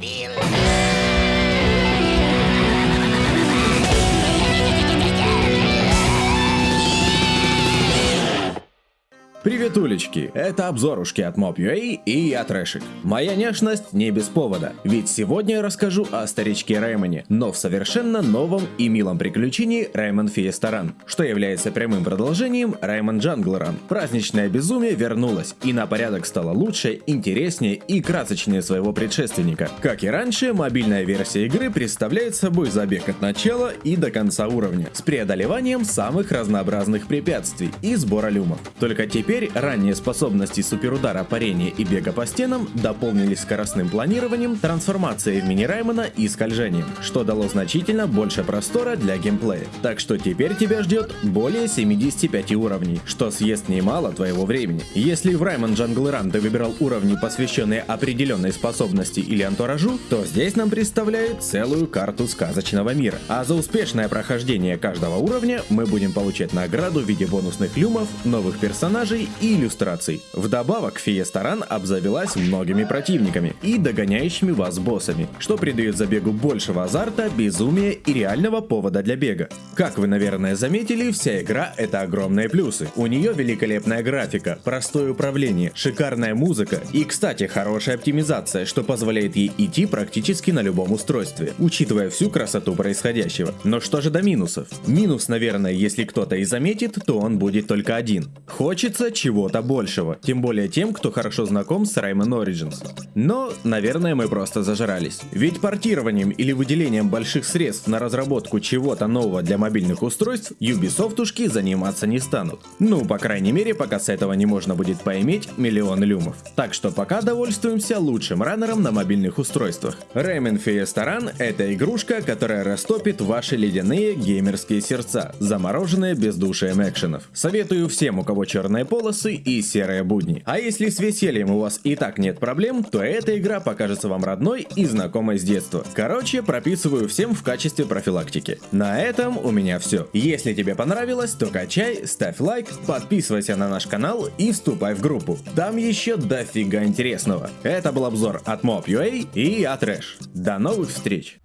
Bill. Приветулечки, это обзорушки от Mob.ua и я Трэшик. Моя нежность не без повода, ведь сегодня я расскажу о старичке Раймоне, но в совершенно новом и милом приключении Раймон Фиестаран, что является прямым продолжением Раймон Джанглеран. Праздничное безумие вернулось, и на порядок стало лучше, интереснее и красочнее своего предшественника. Как и раньше, мобильная версия игры представляет собой забег от начала и до конца уровня, с преодолеванием самых разнообразных препятствий и сбора люмов. Только теперь ранние способности суперудара, парения и бега по стенам дополнились скоростным планированием, трансформацией в мини Раймона и скольжением, что дало значительно больше простора для геймплея. Так что теперь тебя ждет более 75 уровней, что съест немало твоего времени. Если в Раймон Jungle Run ты выбирал уровни, посвященные определенной способности или антуражу, то здесь нам представляет целую карту сказочного мира. А за успешное прохождение каждого уровня мы будем получать награду в виде бонусных люмов, новых персонажей и иллюстраций. Вдобавок, Фиестаран обзавелась многими противниками и догоняющими вас боссами, что придает забегу большего азарта, безумия и реального повода для бега. Как вы, наверное, заметили, вся игра это огромные плюсы. У нее великолепная графика, простое управление, шикарная музыка и, кстати, хорошая оптимизация, что позволяет ей идти практически на любом устройстве, учитывая всю красоту происходящего. Но что же до минусов? Минус, наверное, если кто-то и заметит, то он будет только один. Хочется чего-то большего, тем более тем, кто хорошо знаком с Rayman Origins. Но, наверное, мы просто зажрались. Ведь портированием или выделением больших средств на разработку чего-то нового для мобильных устройств Ubisoftушки заниматься не станут. Ну, по крайней мере, пока с этого не можно будет поиметь миллион люмов. Так что пока довольствуемся лучшим раннером на мобильных устройствах. Rayman Fiesta Run это игрушка, которая растопит ваши ледяные геймерские сердца, замороженные бездушием экшенов. Советую всем, у кого черные полосы и серые будни. А если с весельем у вас и так нет проблем, то эта игра покажется вам родной и знакомой с детства. Короче, прописываю всем в качестве профилактики. На этом у меня все. Если тебе понравилось, то качай, ставь лайк, подписывайся на наш канал и вступай в группу. Там еще дофига интересного. Это был обзор от Mob.ua и я Трэш. До новых встреч!